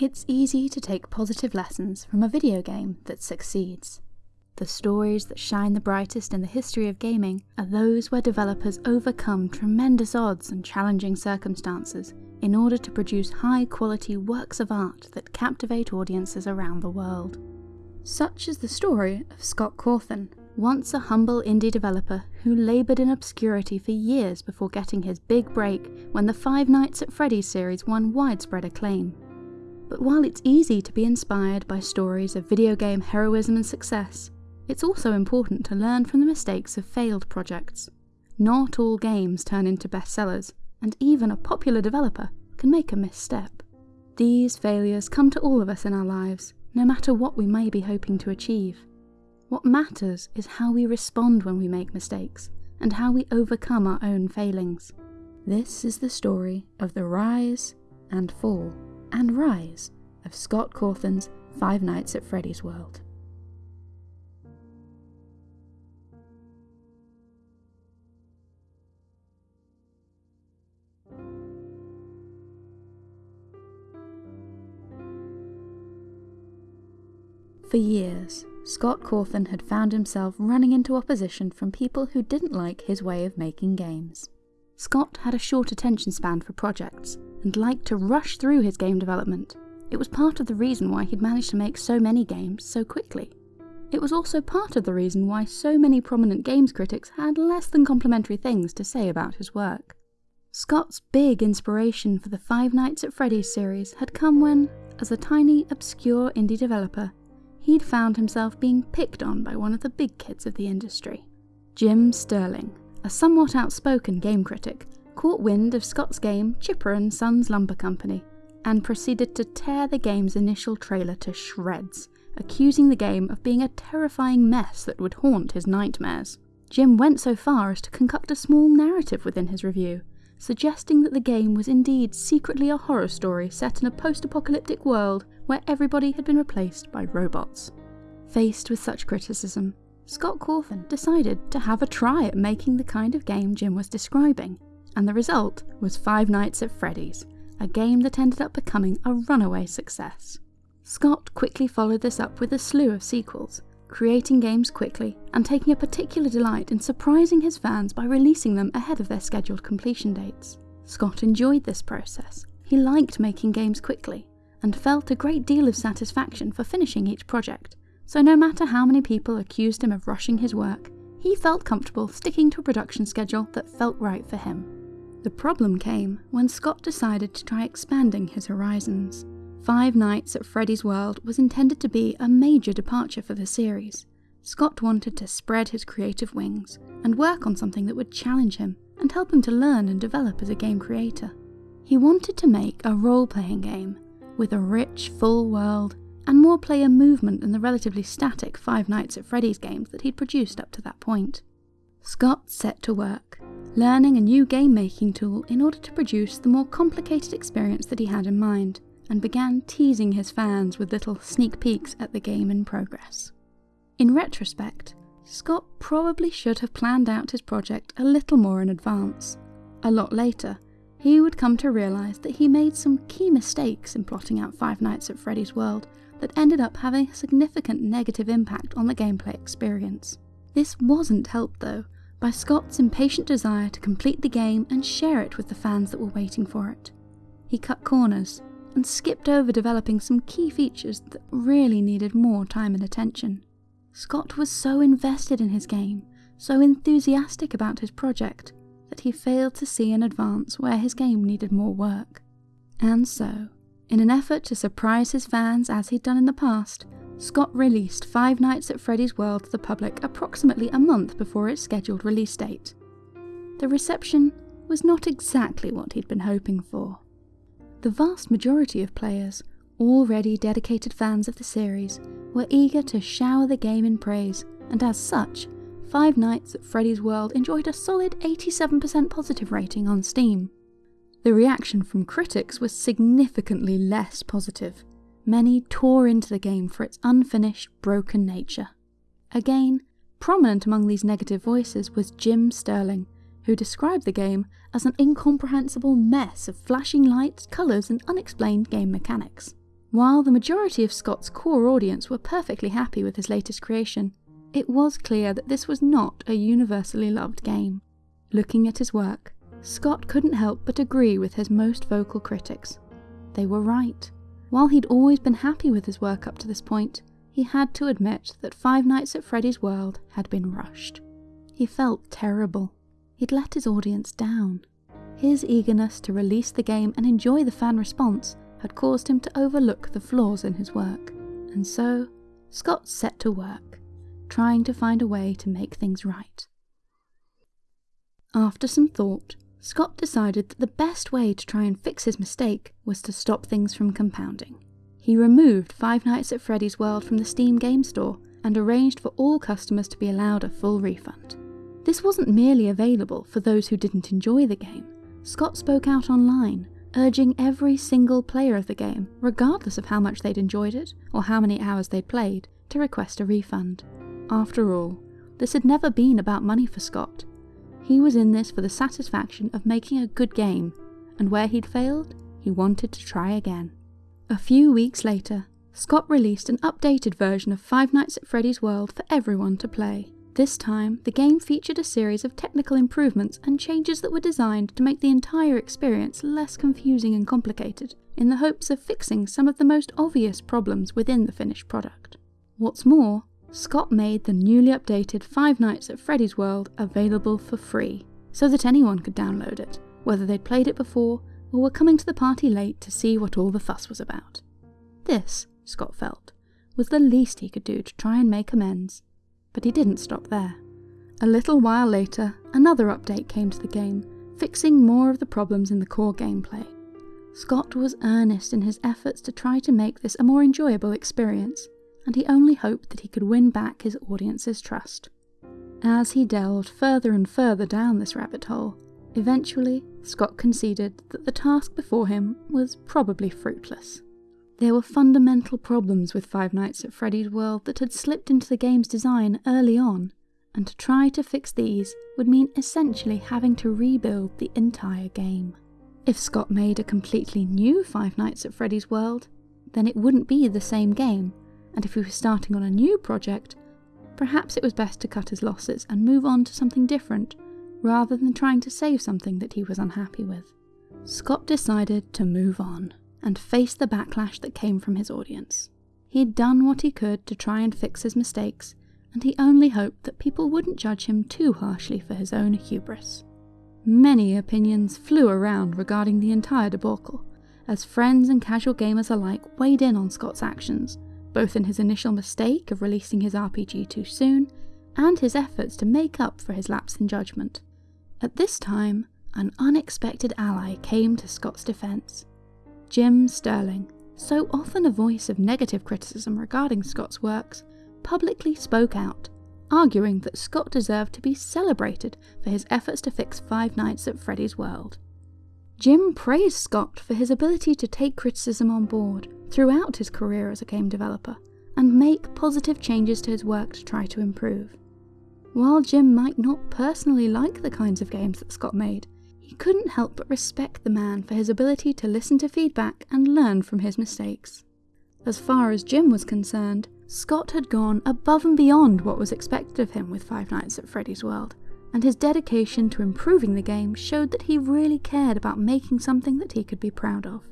It's easy to take positive lessons from a video game that succeeds. The stories that shine the brightest in the history of gaming are those where developers overcome tremendous odds and challenging circumstances in order to produce high quality works of art that captivate audiences around the world. Such is the story of Scott Cawthon, once a humble indie developer who laboured in obscurity for years before getting his big break when the Five Nights at Freddy's series won widespread acclaim. But while it's easy to be inspired by stories of video game heroism and success, it's also important to learn from the mistakes of failed projects. Not all games turn into bestsellers, and even a popular developer can make a misstep. These failures come to all of us in our lives, no matter what we may be hoping to achieve. What matters is how we respond when we make mistakes, and how we overcome our own failings. This is the story of the rise and fall and rise of Scott Cawthon's Five Nights at Freddy's World. For years, Scott Cawthon had found himself running into opposition from people who didn't like his way of making games. Scott had a short attention span for projects, and liked to rush through his game development. It was part of the reason why he'd managed to make so many games so quickly. It was also part of the reason why so many prominent games critics had less than complimentary things to say about his work. Scott's big inspiration for the Five Nights at Freddy's series had come when, as a tiny, obscure indie developer, he'd found himself being picked on by one of the big kids of the industry. Jim Sterling, a somewhat outspoken game critic, caught wind of Scott's game Chipper and Sons Lumber Company and proceeded to tear the game's initial trailer to shreds, accusing the game of being a terrifying mess that would haunt his nightmares. Jim went so far as to concoct a small narrative within his review, suggesting that the game was indeed secretly a horror story set in a post-apocalyptic world where everybody had been replaced by robots. Faced with such criticism, Scott Cawthon decided to have a try at making the kind of game Jim was describing, and the result was Five Nights at Freddy's, a game that ended up becoming a runaway success. Scott quickly followed this up with a slew of sequels, creating games quickly and taking a particular delight in surprising his fans by releasing them ahead of their scheduled completion dates. Scott enjoyed this process. He liked making games quickly, and felt a great deal of satisfaction for finishing each project, so no matter how many people accused him of rushing his work, he felt comfortable sticking to a production schedule that felt right for him. The problem came when Scott decided to try expanding his horizons. Five Nights at Freddy's World was intended to be a major departure for the series. Scott wanted to spread his creative wings and work on something that would challenge him and help him to learn and develop as a game creator. He wanted to make a role-playing game with a rich, full world, and more player movement than the relatively static Five Nights at Freddy's games that he'd produced up to that point. Scott set to work, learning a new game making tool in order to produce the more complicated experience that he had in mind, and began teasing his fans with little sneak peeks at the game in progress. In retrospect, Scott probably should have planned out his project a little more in advance. A lot later, he would come to realise that he made some key mistakes in plotting out Five Nights at Freddy's World that ended up having a significant negative impact on the gameplay experience. This wasn't helped though by Scott's impatient desire to complete the game and share it with the fans that were waiting for it. He cut corners and skipped over developing some key features that really needed more time and attention. Scott was so invested in his game, so enthusiastic about his project, that he failed to see in advance where his game needed more work. And so, in an effort to surprise his fans as he'd done in the past, Scott released Five Nights at Freddy's World to the public approximately a month before its scheduled release date. The reception was not exactly what he'd been hoping for. The vast majority of players, already dedicated fans of the series, were eager to shower the game in praise, and as such, Five Nights at Freddy's World enjoyed a solid 87% positive rating on Steam. The reaction from critics was significantly less positive. Many tore into the game for its unfinished, broken nature. Again, prominent among these negative voices was Jim Sterling, who described the game as an incomprehensible mess of flashing lights, colours, and unexplained game mechanics. While the majority of Scott's core audience were perfectly happy with his latest creation, it was clear that this was not a universally loved game. Looking at his work, Scott couldn't help but agree with his most vocal critics. They were right. While he'd always been happy with his work up to this point, he had to admit that Five Nights at Freddy's World had been rushed. He felt terrible. He'd let his audience down. His eagerness to release the game and enjoy the fan response had caused him to overlook the flaws in his work, and so Scott set to work, trying to find a way to make things right. After some thought, Scott decided that the best way to try and fix his mistake was to stop things from compounding. He removed Five Nights at Freddy's World from the Steam Game Store and arranged for all customers to be allowed a full refund. This wasn't merely available for those who didn't enjoy the game. Scott spoke out online, urging every single player of the game, regardless of how much they'd enjoyed it or how many hours they'd played, to request a refund. After all, this had never been about money for Scott. He was in this for the satisfaction of making a good game, and where he'd failed, he wanted to try again. A few weeks later, Scott released an updated version of Five Nights at Freddy's World for everyone to play. This time, the game featured a series of technical improvements and changes that were designed to make the entire experience less confusing and complicated, in the hopes of fixing some of the most obvious problems within the finished product. What's more, Scott made the newly updated Five Nights at Freddy's World available for free, so that anyone could download it, whether they'd played it before or were coming to the party late to see what all the fuss was about. This, Scott felt, was the least he could do to try and make amends. But he didn't stop there. A little while later, another update came to the game, fixing more of the problems in the core gameplay. Scott was earnest in his efforts to try to make this a more enjoyable experience, and he only hoped that he could win back his audience's trust. As he delved further and further down this rabbit hole, eventually Scott conceded that the task before him was probably fruitless. There were fundamental problems with Five Nights at Freddy's World that had slipped into the game's design early on, and to try to fix these would mean essentially having to rebuild the entire game. If Scott made a completely new Five Nights at Freddy's World, then it wouldn't be the same game, and if he was starting on a new project, perhaps it was best to cut his losses and move on to something different, rather than trying to save something that he was unhappy with. Scott decided to move on and face the backlash that came from his audience. He'd done what he could to try and fix his mistakes, and he only hoped that people wouldn't judge him too harshly for his own hubris. Many opinions flew around regarding the entire debacle, as friends and casual gamers alike weighed in on Scott's actions both in his initial mistake of releasing his RPG too soon and his efforts to make up for his lapse in judgment. At this time, an unexpected ally came to Scott's defence. Jim Sterling, so often a voice of negative criticism regarding Scott's works, publicly spoke out, arguing that Scott deserved to be celebrated for his efforts to fix Five Nights at Freddy's World. Jim praised Scott for his ability to take criticism on board throughout his career as a game developer and make positive changes to his work to try to improve. While Jim might not personally like the kinds of games that Scott made, he couldn't help but respect the man for his ability to listen to feedback and learn from his mistakes. As far as Jim was concerned, Scott had gone above and beyond what was expected of him with Five Nights at Freddy's World, and his dedication to improving the game showed that he really cared about making something that he could be proud of.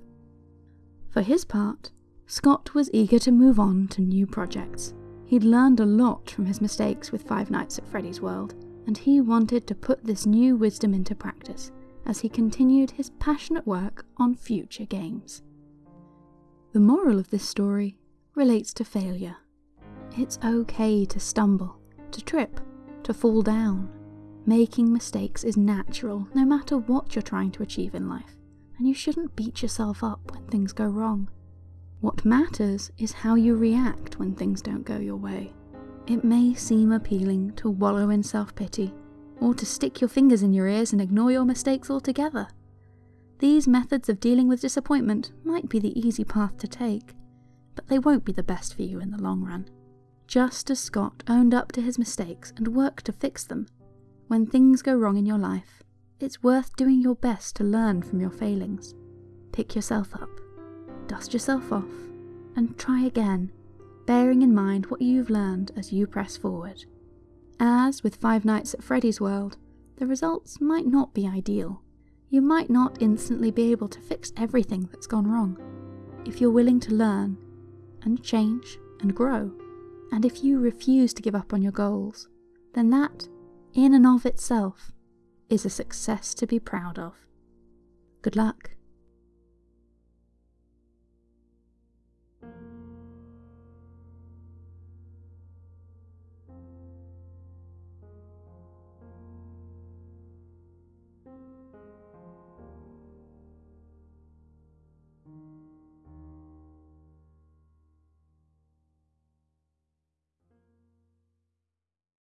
For his part, Scott was eager to move on to new projects. He'd learned a lot from his mistakes with Five Nights at Freddy's World, and he wanted to put this new wisdom into practice as he continued his passionate work on future games. The moral of this story relates to failure. It's okay to stumble, to trip, to fall down, Making mistakes is natural, no matter what you're trying to achieve in life, and you shouldn't beat yourself up when things go wrong. What matters is how you react when things don't go your way. It may seem appealing to wallow in self pity, or to stick your fingers in your ears and ignore your mistakes altogether. These methods of dealing with disappointment might be the easy path to take, but they won't be the best for you in the long run. Just as Scott owned up to his mistakes and worked to fix them, when things go wrong in your life, it's worth doing your best to learn from your failings. Pick yourself up, dust yourself off, and try again, bearing in mind what you've learned as you press forward. As with Five Nights at Freddy's World, the results might not be ideal. You might not instantly be able to fix everything that's gone wrong. If you're willing to learn and change and grow, and if you refuse to give up on your goals, then that, in and of itself, is a success to be proud of. Good luck.